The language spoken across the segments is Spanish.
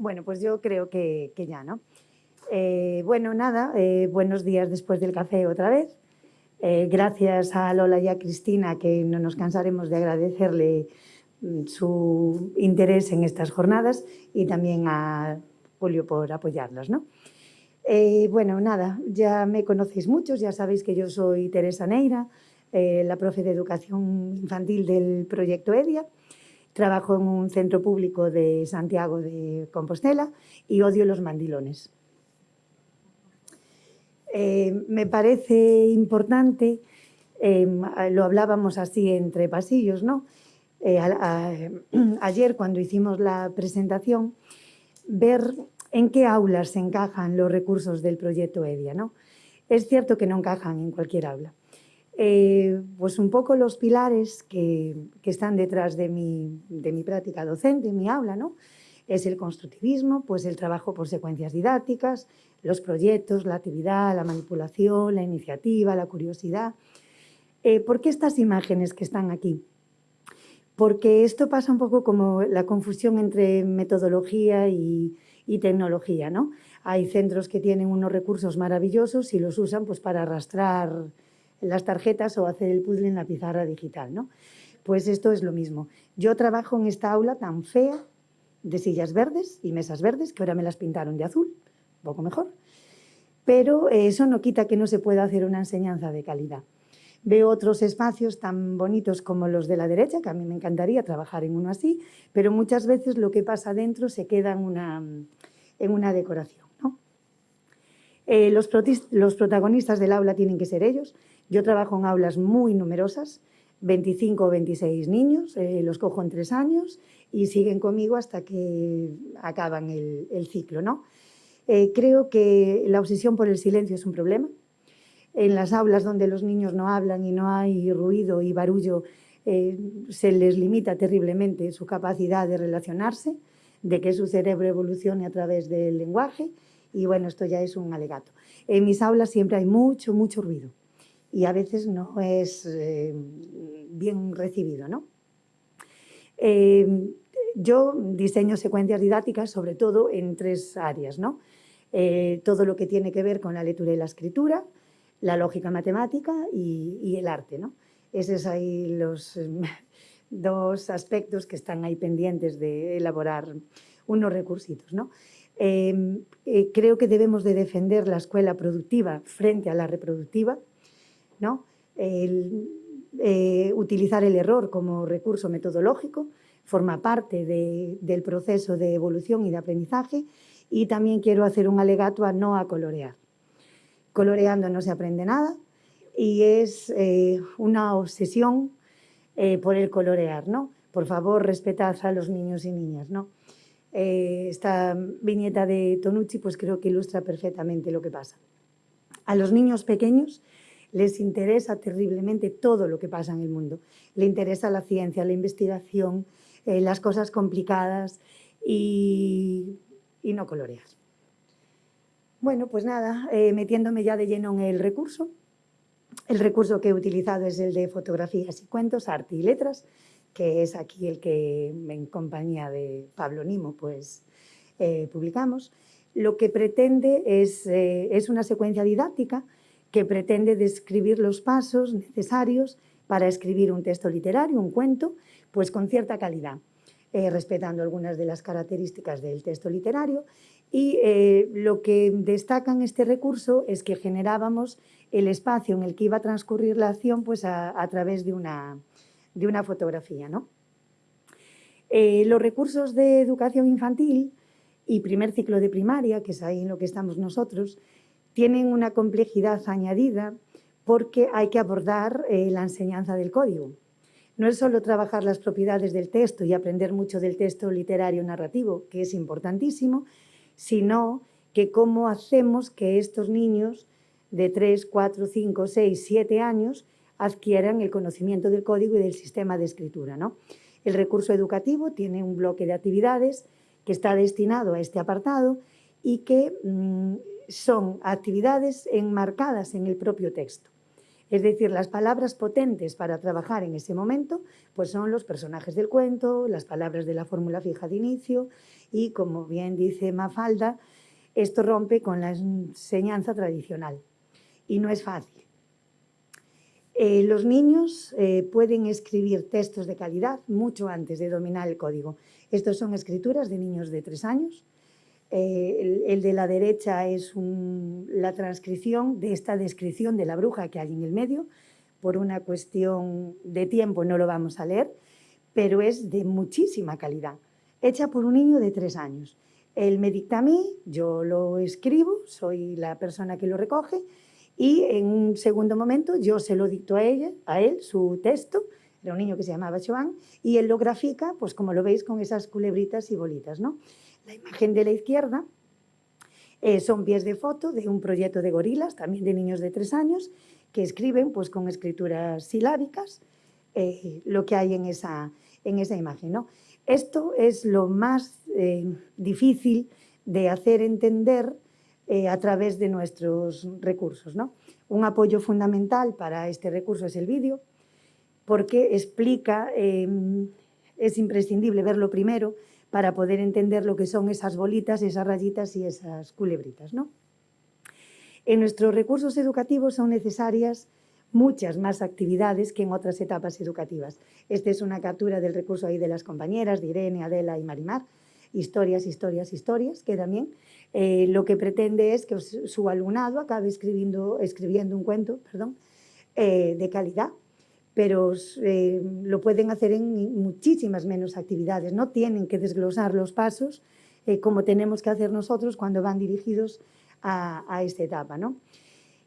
Bueno, pues yo creo que, ya, ¿no? Eh, bueno, nada, eh, buenos días después del café otra vez. Eh, gracias a Lola y a Cristina, que no nos cansaremos de agradecerle mm, su interés en estas jornadas y también a Julio por apoyarlas, ¿no? bueno, nada, ya me conocéis muchos, ya sabéis que yo soy Teresa Neira, la profe de Educación Infantil del Proyecto EDIA, Trabajo en un centro público de Santiago de Compostela y odio los mandilones. Eh, me parece importante, em, lo hablábamos así entre pasillos, ¿no? Eh, ayer cuando hicimos la presentación, ver en qué aulas se encajan los recursos del proyecto EDIA. ¿no? Es cierto que no encajan en cualquier aula, eh, pues un poco los pilares que, están detrás de mi, de mi, práctica docente, mi aula, ¿no? Es el constructivismo, pues el trabajo por secuencias didácticas, los proyectos, la actividad, la manipulación, la iniciativa, la curiosidad. Eh, ¿Por qué estas imágenes que están aquí? Porque esto pasa un poco como la confusión entre metodología y, y tecnología, ¿no? Hay centros que tienen unos recursos maravillosos y los usan pues, para arrastrar las tarjetas o hacer el puzzle en la pizarra digital. ¿no? Pues esto es lo mismo. Yo trabajo en esta aula tan fea de sillas verdes y mesas verdes, que ahora me las pintaron de azul, un poco mejor, pero eso no quita que no se pueda hacer una enseñanza de calidad. Veo otros espacios tan bonitos como los de la derecha, que a mí me encantaría trabajar en uno así, pero muchas veces lo que pasa dentro se queda en una, en una decoración. Eh, los, protagonistas del aula tienen que ser ellos, yo trabajo en aulas muy numerosas, 25 o 26 niños, eh, los cojo en tres años y siguen conmigo hasta que acaban el, ciclo. ¿no? Eh, creo que la obsesión por el silencio es un problema. En las aulas donde los niños no hablan y no hay ruido y barullo, se les limita terriblemente su capacidad de relacionarse, de que su cerebro evolucione a través del lenguaje y bueno, esto ya es un alegato. En mis aulas siempre hay mucho, mucho ruido y a veces no es eh, bien recibido. ¿no? Eh, yo diseño secuencias didácticas sobre todo en tres áreas. ¿no? Eh, todo lo que tiene que ver con la lectura y la escritura, la lógica matemática y, el arte. ¿no? Esos ahí los dos aspectos que están ahí pendientes de elaborar unos recursitos. ¿no? Creo que debemos de defender la escuela productiva frente a la reproductiva, ¿no? Eh, utilizar el error como recurso metodológico forma parte del proceso de evolución y de aprendizaje y también quiero hacer un alegato a no a colorear. Coloreando no se aprende nada y es eh, una obsesión eh, por el colorear, ¿no? Por favor, respetad a los niños y niñas, ¿no? Esta viñeta de Tonucci pues creo que ilustra perfectamente lo que pasa. A los niños pequeños les interesa terriblemente todo lo que pasa en el mundo. Le interesa la ciencia, la investigación, eh, las cosas complicadas y, no coloreas. Bueno, pues nada, eh, metiéndome ya de lleno en el recurso. El recurso que he utilizado es el de fotografías y cuentos, arte y letras, que es aquí el que en compañía de Pablo Nimo pues, eh, publicamos. Lo que pretende es, es una secuencia didáctica que pretende describir los pasos necesarios para escribir un texto literario, un cuento, pues con cierta calidad, eh, respetando algunas de las características del texto literario. Y eh, lo que destaca en este recurso es que generábamos el espacio en el que iba a transcurrir la acción pues a, través de una, de una fotografía. ¿no? Eh, los recursos de educación infantil y primer ciclo de primaria, que es ahí en lo que estamos nosotros, tienen una complejidad añadida porque hay que abordar eh, la enseñanza del código. No es solo trabajar las propiedades del texto y aprender mucho del texto literario narrativo, que es importantísimo, sino que cómo hacemos que estos niños de 3, 4, 5, 6, 7 años adquieran el conocimiento del código y del sistema de escritura. ¿no? El recurso educativo tiene un bloque de actividades que está destinado a este apartado y que mm, son actividades enmarcadas en el propio texto. Es decir, las palabras potentes para trabajar en ese momento pues son los personajes del cuento, las palabras de la fórmula fija de inicio y, como bien dice Mafalda, esto rompe con la enseñanza tradicional y no es fácil. Eh, los niños eh, pueden escribir textos de calidad mucho antes de dominar el código. Estos son escrituras de niños de tres años. Eh, el, de la derecha es la transcripción de esta descripción de la bruja que hay en el medio. Por una cuestión de tiempo no lo vamos a leer, pero es de muchísima calidad, hecha por un niño de tres años. Él me dicta a mí, yo lo escribo, soy la persona que lo recoge, y en un segundo momento yo se lo dicto a, ella, a él, su texto, era un niño que se llamaba Joan, y él lo grafica, pues como lo veis, con esas culebritas y bolitas. ¿no? La imagen de la izquierda eh, son pies de foto de un proyecto de gorilas, también de niños de tres años, que escriben pues, con escrituras silábicas eh, lo que hay en esa, en esa imagen. ¿no? Esto es lo más eh, difícil de hacer entender a través de nuestros recursos. ¿no? Un apoyo fundamental para este recurso es el vídeo, porque explica, em, es imprescindible verlo primero para poder entender lo que son esas bolitas, esas rayitas y esas culebritas. ¿no? En nuestros recursos educativos son necesarias muchas más actividades que en otras etapas educativas. Esta es una captura del recurso ahí de las compañeras, de Irene, Adela y Marimar. Historias, historias, historias, que también eh, lo que pretende es que su alumnado acabe escribiendo, un cuento perdón, eh, de calidad, pero eh, lo pueden hacer en muchísimas menos actividades, no tienen que desglosar los pasos como tenemos que hacer nosotros cuando van dirigidos a, esta etapa. ¿no?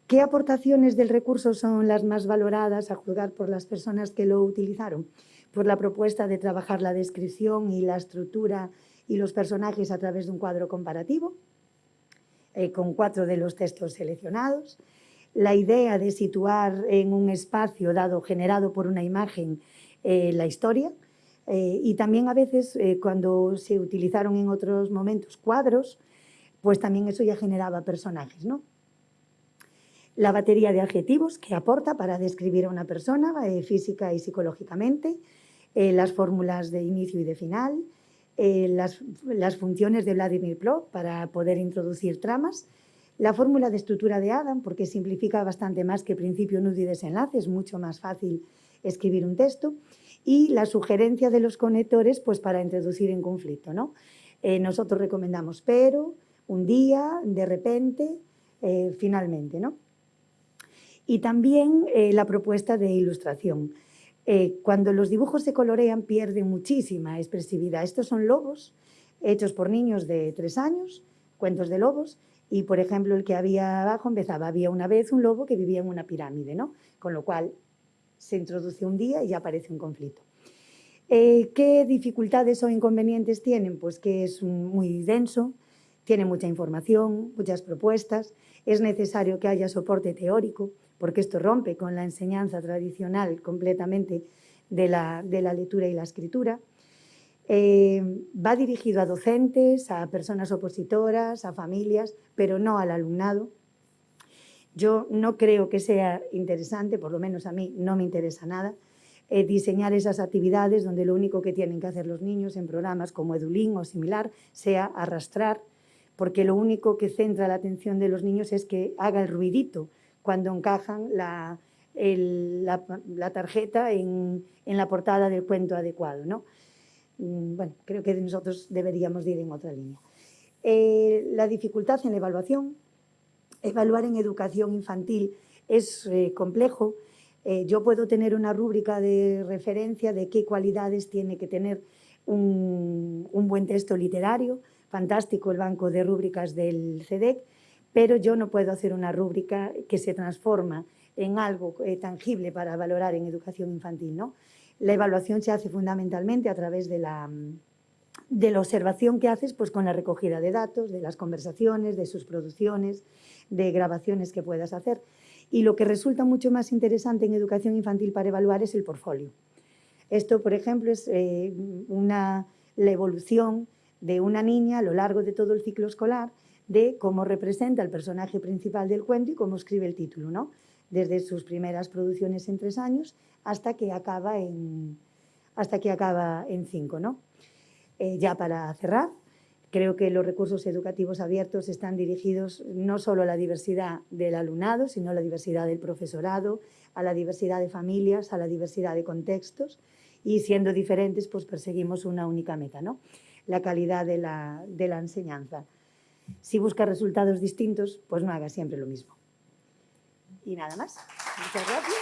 ¿Qué aportaciones del recurso son las más valoradas a juzgar por las personas que lo utilizaron? Pues la propuesta de trabajar la descripción y la estructura y los personajes a través de un cuadro comparativo, eh, con cuatro de los textos seleccionados, la idea de situar en un espacio dado, generado por una imagen, eh, la historia, eh, y también a veces eh, cuando se utilizaron en otros momentos cuadros, pues también eso ya generaba personajes, ¿no? La batería de adjetivos que aporta para describir a una persona física y psicológicamente, las fórmulas de inicio y de final, las, las, funciones de Vladimir Plov para poder introducir tramas, la fórmula de estructura de Adam, porque simplifica bastante más que principio, nudo y desenlace, es mucho más fácil escribir un texto, y la sugerencia de los conectores pues, para introducir en conflicto. ¿no? Eh, nosotros recomendamos pero, un día, de repente, eh, finalmente. ¿no? Y también eh, la propuesta de ilustración. Cuando los dibujos se colorean pierden muchísima expresividad. Estos son lobos hechos por niños de tres años, cuentos de lobos, y, por ejemplo, el que había abajo empezaba, había una vez un lobo que vivía en una pirámide, ¿no? Con lo cual se introduce un día y ya aparece un conflicto. Eh, ¿Qué dificultades o inconvenientes tienen? Pues que es muy denso, tiene mucha información, muchas propuestas, es necesario que haya soporte teórico, porque esto rompe con la enseñanza tradicional completamente de la, de la lectura y la escritura. Eh, va dirigido a docentes, a personas opositoras, a familias, pero no al alumnado. Yo no creo que sea interesante, por lo menos a mí no me interesa nada, eh, diseñar esas actividades donde lo único que tienen que hacer los niños en programas como Edulín o similar sea arrastrar, porque lo único que centra la atención de los niños es que haga el ruidito cuando encajan la, la, tarjeta en, en, la portada del cuento adecuado. ¿no? Mm, bueno, creo que nosotros deberíamos ir en otra línea. Eh, la dificultad en la evaluación, evaluar en educación infantil es eh, complejo. Eh, yo puedo tener una rúbrica de referencia de qué cualidades tiene que tener un, un buen texto literario, fantástico el banco de rúbricas del CEDEC, pero yo no puedo hacer una rúbrica que se transforma en algo tangible para valorar en educación infantil. ¿no? La evaluación se hace fundamentalmente a través de la, de la observación que haces pues, con la recogida de datos, de las conversaciones, de sus producciones, de grabaciones que puedas hacer. Y lo que resulta mucho más interesante en educación infantil para evaluar es el portfolio. Esto, por ejemplo, es eh, una, la evolución de una niña a lo largo de todo el ciclo escolar de cómo representa el personaje principal del cuento y cómo escribe el título. ¿no? desde sus primeras producciones en tres años hasta que acaba en, hasta que acaba en cinco. ¿no? Eh, ya para cerrar, creo que los recursos educativos abiertos están dirigidos no solo a la diversidad del alumnado, sino a la diversidad del profesorado, a la diversidad de familias, a la diversidad de contextos y siendo diferentes pues perseguimos una única meta, ¿no? la calidad de la, de la enseñanza. Si busca resultados distintos, pues no haga siempre lo mismo. Y nada más. Muchas gracias.